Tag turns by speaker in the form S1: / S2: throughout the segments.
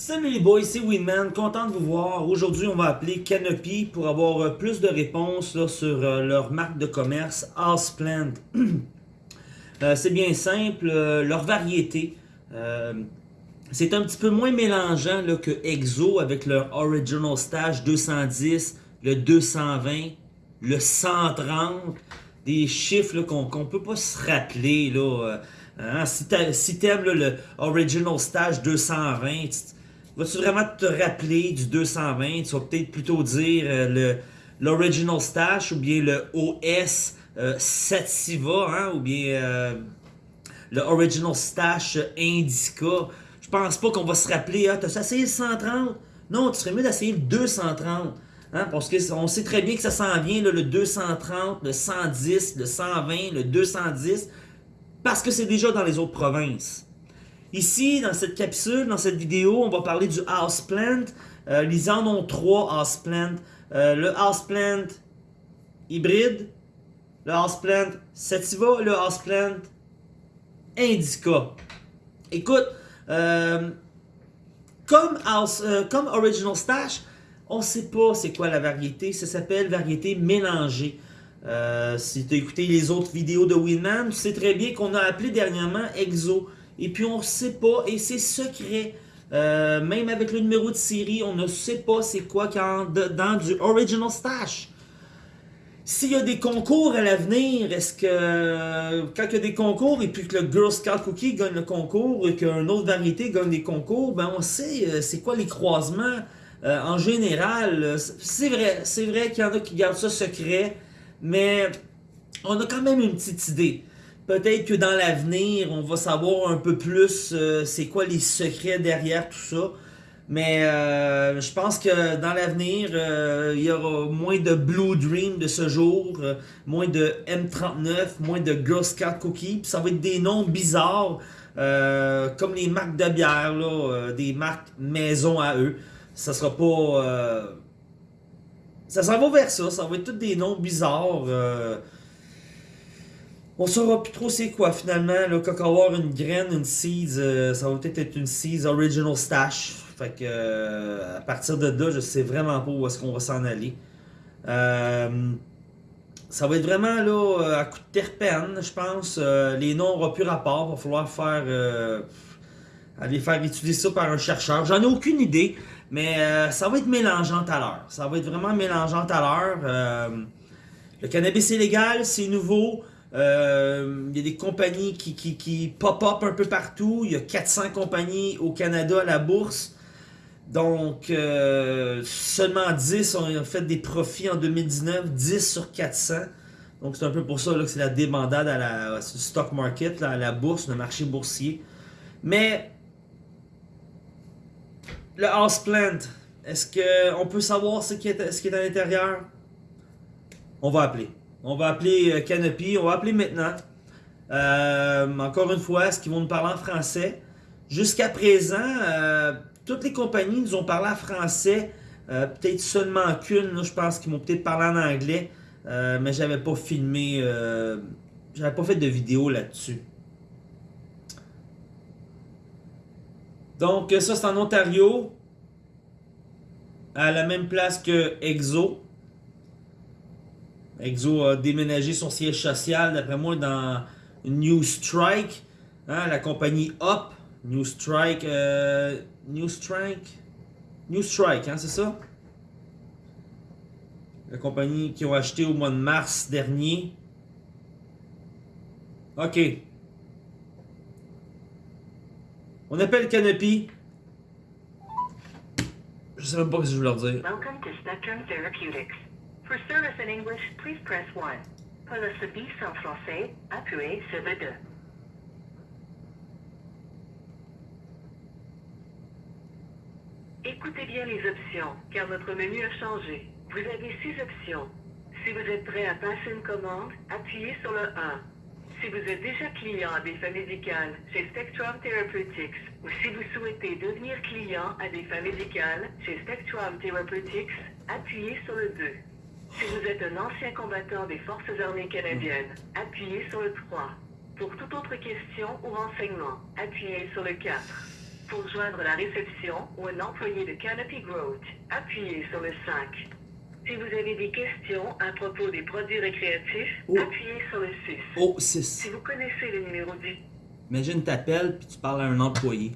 S1: Salut les boys, c'est Winman, content de vous voir. Aujourd'hui, on va appeler Canopy pour avoir euh, plus de réponses sur euh, leur marque de commerce Houseplant. euh, c'est bien simple, leur variété. c'est un petit peu moins mélangeant là, que Exo avec leur Original Stash 210, le 220, le 130. Des chiffres qu'on qu'on peut pas se rappeler. Là, hein. Si t'a- si t'aimes là, le Original Stash 220, tu- Vas-tu vraiment te rappeler du 220? Tu vas peut-être plutôt dire euh, l'Original Stash ou bien le OS euh, Sativa, hein, ou bien euh, le Original Stash Indica. Je pense pas qu'on va se rappeler, ah, t'as essayé le 130? Non, tu serais mieux d'essayer le 230. Hein, parce qu'on sait très bien que ça s'en vient, le 230, le 110, le 120, le 210, parce que c'est déjà dans les autres provinces. Ici, dans cette capsule, dans cette vidéo, on va parler du houseplant. Euh, ils en ont trois houseplants. Euh, le houseplant hybride, le houseplant sativa, le houseplant indica. Écoute, euh, comme, house, euh, comme Original Stash, on sait pas c'est quoi la variété. Ça s'appelle variété mélangée. Si tu as écouté les autres vidéos de Winman, tu sais très bien qu'on a appelé dernièrement Exo. Et puis on sait pas, et c'est secret. Euh, même avec le numéro de série, on ne sait pas c'est quoi quand, dans du Original Stash. S'il y a des concours à l'avenir, est-ce que quand il y a des concours et puis que le Girl Scout Cookie gagne le concours et qu'une autre variété gagne des concours, ben on sait euh, c'est quoi les croisements euh, en général. C'est vrai, c'est vrai qu'il y en a qui gardent ça secret, mais on a quand même une petite idée. Peut-être que dans l'avenir, on va savoir un peu plus euh, c'est quoi les secrets derrière tout ça. Mais euh, je pense que dans l'avenir, euh, il y aura moins de Blue Dream de ce jour, moins de M39, moins de Girl Scout Cookie. Puis ça va être des noms bizarres, comme les marques de bière, là, des marques maison à eux. Ça sera pas. ça s'en va vers ça, ça va être tous des noms bizarres. On saura plus trop c'est quoi finalement. Va avoir une graine, une seeds, euh, ça va peut-être être une seeds original stash. Fait que euh, à partir de là, je sais vraiment pas où est-ce qu'on va s'en aller. Euh, ça va être vraiment là euh, à coup de terpène, je pense. Les noms n'auront plus rapport. Va falloir faire aller faire étudier ça par un chercheur. J'en ai aucune idée, mais ça va être mélangeant à l'heure. Ça va être vraiment mélangeant à l'heure. Le cannabis est légal, c'est nouveau. Euh, Il y a des compagnies qui, qui, pop-up un peu partout. Il y a 400 compagnies au Canada à la bourse. Donc, euh, seulement 10 ont fait des profits en 2019, 10 sur 400. Donc, c'est un peu pour ça que c'est la débandade à la stock market, à la bourse, le marché boursier. Mais, le houseplant, est-ce qu'on peut savoir ce qui est, ce qui est à l'intérieur? On va appeler. On va appeler euh, Canopy, on va appeler maintenant. Euh, encore une fois, est-ce qu'ils vont nous parler en français? Jusqu'à présent, euh, toutes les compagnies nous ont parlé en français. Peut-être seulement qu'une, je pense qu'ils m'ont peut-être parlé en anglais. Mais j'avais pas filmé, j'avais pas fait de vidéo là-dessus. Donc ça c'est en Ontario, à la même place que Exo. Exo a déménagé son siège social, d'après moi, dans New Strike, hein, la compagnie Up. New Strike, euh, New Strike, New Strike, hein, c'est ça? La compagnie qui ont acheté au mois de mars dernier. Ok. On appelle Canopy. Je sais même pas ce que je veux leur dire.
S2: Welcome to Spectrum Therapeutics. For service in English, please press 1. Pour le service en français, appuyez sur le 2. Écoutez bien les options, car notre menu a changé. Vous avez six options. Si vous êtes prêt à passer une commande, appuyez sur le 1. Si vous êtes déjà client à des fins médicales chez Spectrum Therapeutics ou si vous souhaitez devenir client à des fins médicales chez Spectrum Therapeutics, appuyez sur le 2. Si vous êtes un ancien combattant des Forces armées canadiennes, appuyez sur le 3. Pour toute autre question ou renseignement, appuyez sur le 4. Pour joindre la réception ou un employé de Canopy Growth, appuyez sur le 5. Si vous avez des questions à propos des produits récréatifs,
S1: Oh.
S2: appuyez sur le 6.
S1: Oh,
S2: Si
S1: 6.
S2: vous connaissez le numéro du...
S1: Imagine, t'appelles puis tu parles à un employé.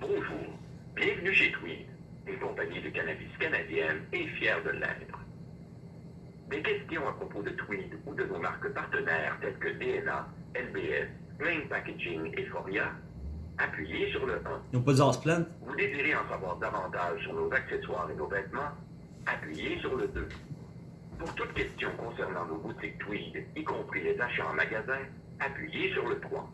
S3: Bonjour, bienvenue chez Tweed, une compagnie de cannabis canadienne et fière de l'être. Des questions à propos de Tweed ou de nos marques partenaires telles que DNA, LBS, Plain Packaging et Foria, appuyez sur le 1.
S1: Ils n'ont pas dit Houseplant?
S3: Vous désirez en savoir davantage sur nos accessoires et nos vêtements, appuyez sur le 2. Pour toute question concernant nos boutiques Tweed, y compris les achats en magasin, appuyez sur le 3.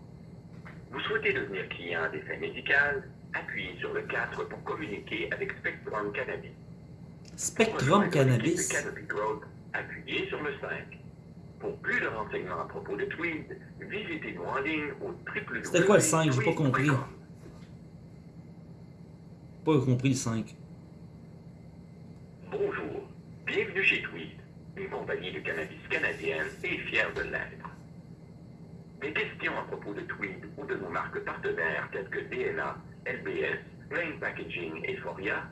S3: Vous souhaitez devenir client des fins médicales, appuyez sur le 4 pour communiquer avec Spectrum Cannabis.
S1: Spectrum Cannabis.
S3: de Canopy Growth, appuyez sur le 5. Pour plus de renseignements à propos de Tweed, visitez-nous en ligne au www.
S1: C'était quoi le 5? J'ai pas compris. Pas compris le 5.
S3: Bonjour, bienvenue chez Tweed, une compagnie de cannabis canadienne et fière de l'être. Des questions à propos de Tweed ou de nos marques partenaires telles que DNA, LBS, Plain Packaging et Foria,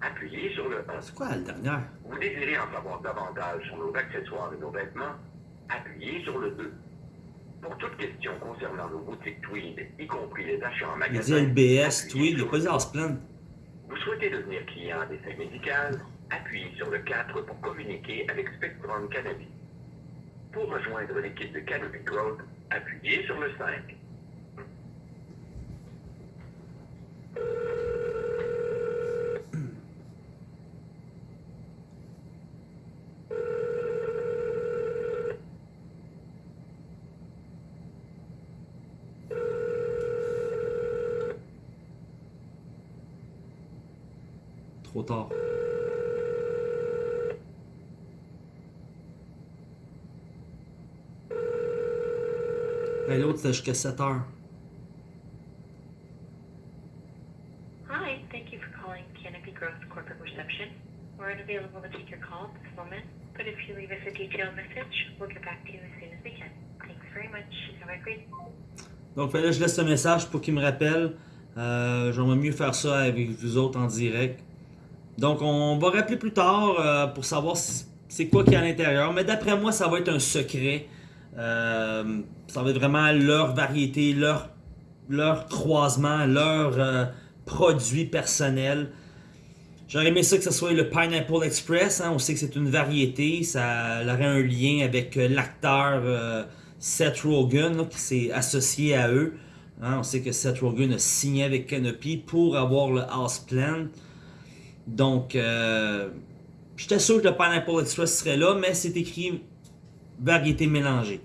S3: appuyez sur le 1.
S1: C'est quoi la dernière?
S3: Vous désirez en savoir davantage sur nos accessoires et nos vêtements, appuyez sur le 2. Pour toute question concernant nos boutiques Tweed, y compris les achats en
S1: Il
S3: magasin,
S1: dit LBS, Tweed, il a
S3: sur
S1: pas
S3: le
S1: dit
S3: 3.
S1: Houseplant.
S3: Vous souhaitez devenir client des fins médicales, appuyez sur le 4 pour communiquer avec Spectrum Cannabis. Pour rejoindre l'équipe de Canopy Growth, appuyez sur le 5.
S1: Trop tard. Et l'autre, c'était jusqu'à 7 heures.
S4: Hi, thank you for calling Canopy Growth Corporate Reception. We're unavailable to take your call at this moment, but if you leave us a detailed message, we'll get back to you as soon as we can. Thanks very much. Have a great
S1: Donc là, je laisse un message pour qu'il me rappelle. Euh, J'aimerais mieux faire ça avec vous autres en direct. Donc on va rappeler plus tard euh, pour savoir c'est quoi qu'il y a à l'intérieur. Mais d'après moi, ça va être un secret. Euh, ça va être vraiment leur variété, leur, croisement, leur euh, produit personnel. J'aurais aimé ça que ce soit le Pineapple Express. hein. On sait que c'est une variété. Ça aurait un lien avec l'acteur Seth Rogen qui s'est associé à eux. Hein, on sait que Seth Rogen a signé avec Canopy pour avoir le Houseplant. Donc, euh, j'étais sûr que le Pineapple Express serait là, mais c'est écrit variété mélangée.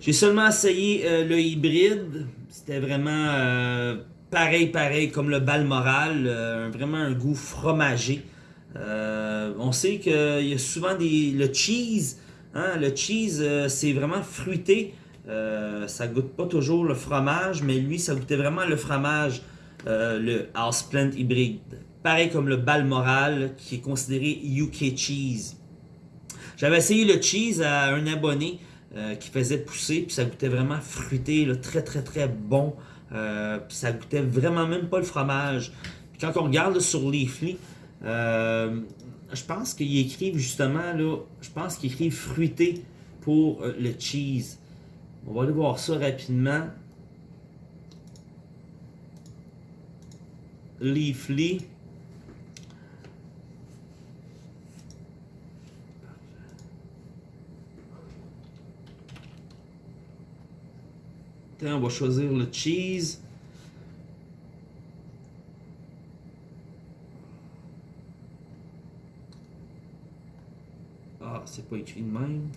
S1: J'ai seulement essayé euh, le hybride. C'était vraiment euh, pareil, pareil comme le Balmoral. euh, vraiment un goût fromagé. Euh, on sait qu'il y a souvent des, le cheese. hein, le cheese, c'est vraiment fruité. Ça goûte pas toujours le fromage, mais lui, ça goûtait vraiment le fromage, le Houseplant hybride. Pareil comme le Balmoral, qui est considéré UK cheese. J'avais essayé le cheese à un abonné euh, qui faisait pousser, puis ça goûtait vraiment fruité, très très très bon. Euh, puis ça goûtait vraiment même pas le fromage. Puis quand on regarde sur Leafly, euh, je pense qu'ils écrivent justement là, je pense qu'ils écrivent fruité pour le cheese. On va aller voir ça rapidement. Leafly. Tiens, on va choisir le cheese. Ah, c'est pas écrit de même.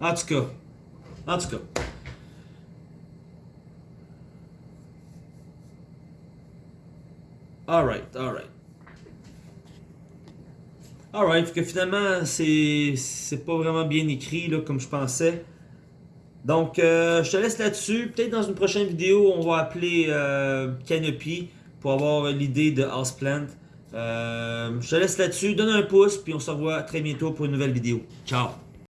S1: En tout cas. En tout cas. Alright, alright. Que finalement, c'est pas vraiment bien écrit comme je pensais. Donc, euh, je te laisse là-dessus. Peut-être dans une prochaine vidéo, on va appeler euh, Canopy pour avoir l'idée de Houseplant. Euh, je te laisse là-dessus. Donne un pouce, puis on se revoit très bientôt pour une nouvelle vidéo. Ciao!